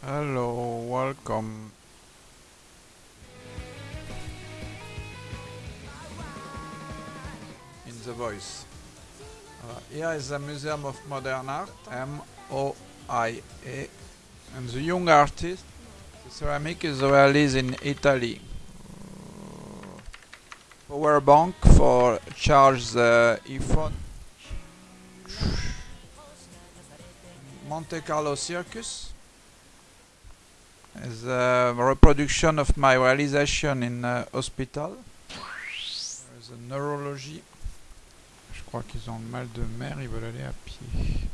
Hello, welcome. In the voice. Uh, here is the Museum of Modern Art, M-O-I-A. And the young artist, the ceramic is released in Italy. Power bank for charge the iPhone. Monte Carlo Circus is a reproduction of my realization in uh, hospital. There is a neurology. Je crois qu'ils ont le mal de mer, ils veulent aller à pied.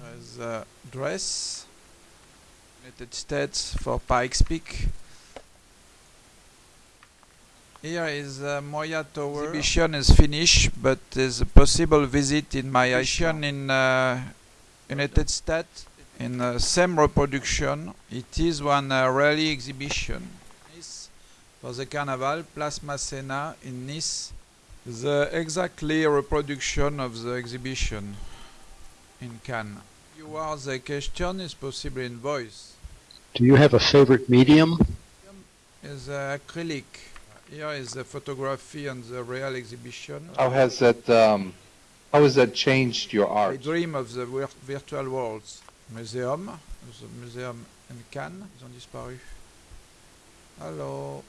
There is a dress. United States for Pikes Peak. Here is uh, Moya Tower. Exhibition is finished, but there's a possible visit in my exhibition in uh, United States in the same reproduction. It is one uh, rally exhibition. Nice for the Carnival, Place Masséna in Nice. The exactly reproduction of the exhibition in Cannes. You are the question is possible in voice. Do you have a favorite medium? Is uh, acrylic. Here is the photography and the real exhibition. How has that, um, how has that changed your art? I art? dream of the vir- virtual worlds. Museum, the museum in Cannes, ils ont disparu. Hello.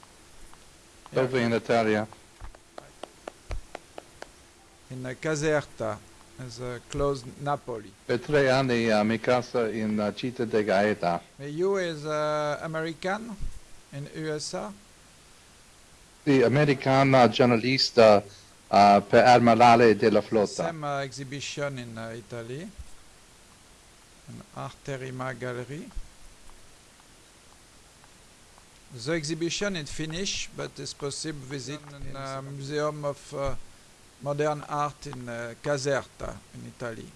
Here, Dove in Italia? in uh, Caserta, is uh, close Napoli. Per tre anni a mi casa in uh, Città de Gaeta. You is uh, American in USA? Sì, americana giornalista uh, per Armalale della Flotta. Same uh, exhibition in uh, Italy, in Arterima Gallery. The exhibition is finished, but it's possible visit in uh, Museum of uh, Modern Art in uh, Caserta, in Italie.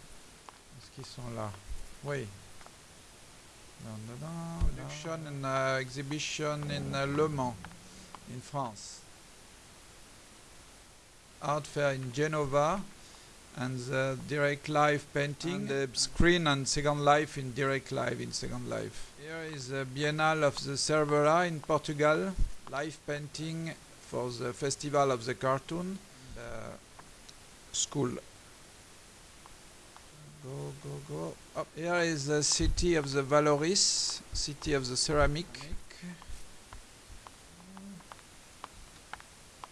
Est-ce qu'ils sont là? Oui. Production and uh, exhibition in Le Mans, in France. Art fair in Genova and the direct live painting, the screen and second life in direct live in second life. Here is the Biennale of the Cerveira in Portugal, live painting for the Festival of the Cartoon, uh, school. Go, go, go. Up here is the city of the Vallauris, city of the ceramic.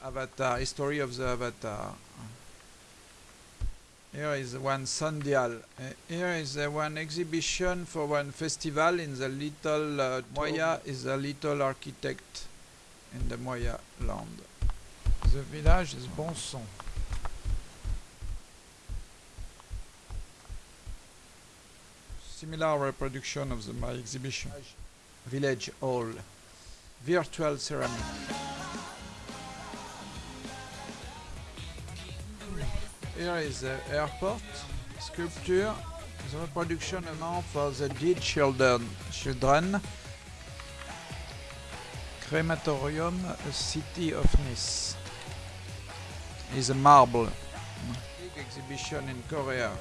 Avatar, history of the Avatar. Here is one Sandial. Uh, here is uh, one exhibition for one festival in the little uh, Moya is a little architect in the Moya land. The village is Bonson. Similar reproduction of the my exhibition. Village Hall. Virtual ceramic. Here is the airport sculpture, the reproduction amount for the dead children. children. Crematorium, city of Nice. Is a marble. Big exhibition in Korea.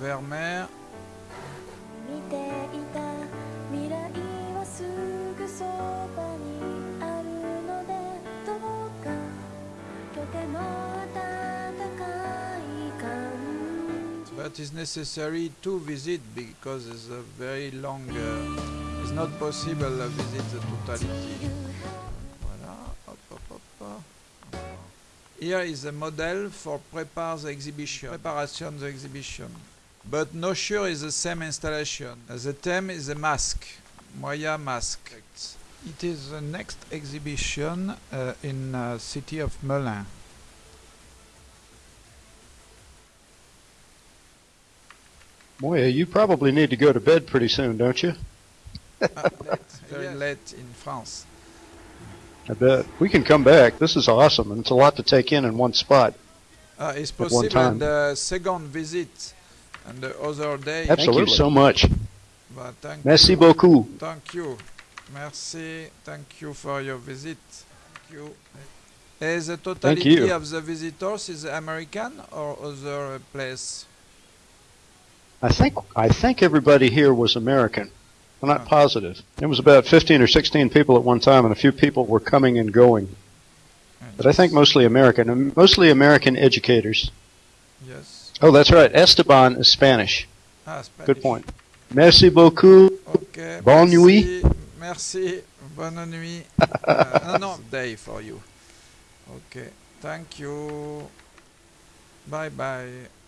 Vermeer. But it's necessary to visit because it's a very long. Uh, it's not possible to visit the totality. Voilà. Hop, hop, hop. Here is a model for prepare the exhibition. Preparation the exhibition. But no sure is the same installation. The theme is a mask. Moya mask. It is the next exhibition uh, in uh, city of Melun. Moya, you probably need to go to bed pretty soon, don't you? Ah, late, very late in France. I bet. We can come back. This is awesome, and it's a lot to take in in one spot. Uh, it's possible time. the second visit and the other day. Absolutely. Thank you so much. But thank Merci you. beaucoup. Thank you. Merci. Thank you for your visit. Thank you. Is the totality you. of the visitors is American or other place? I think I think everybody here was American. I'm not positive. It was about 15 or 16 people at one time, and a few people were coming and going. But I think mostly American, and mostly American educators. Yes. Oh, that's right. Esteban is Spanish. Ah, Spanish. Good point. Merci beaucoup. Okay. Bonne merci, nuit. Merci. Bonne nuit. uh, no, no, day for you. Okay. Thank you. Bye bye.